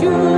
sure.